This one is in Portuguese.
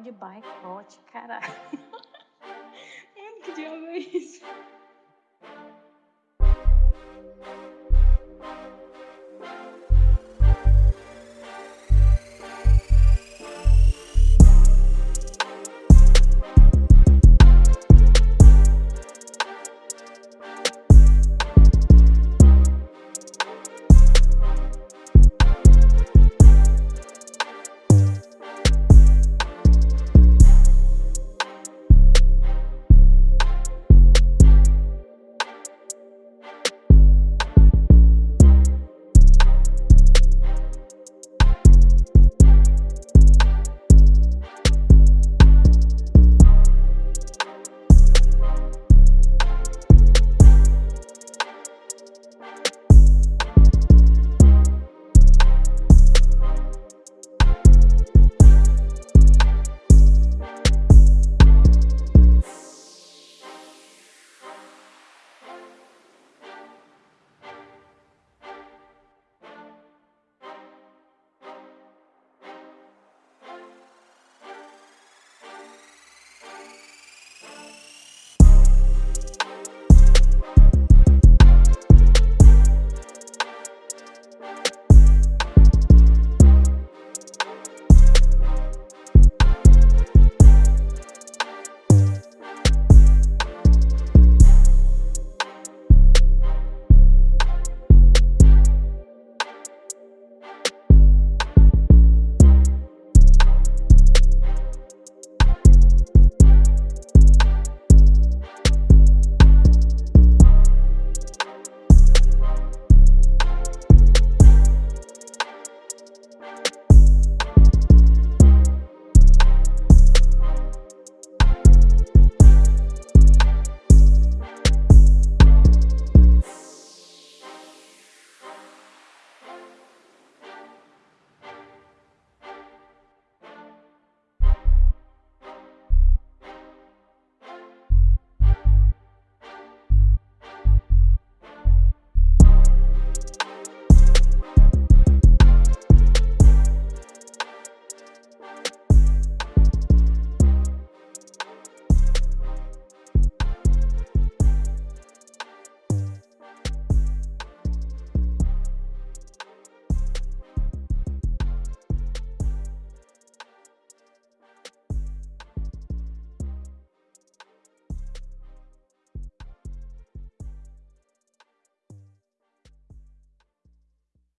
de boicote, caralho. É que diabo é isso?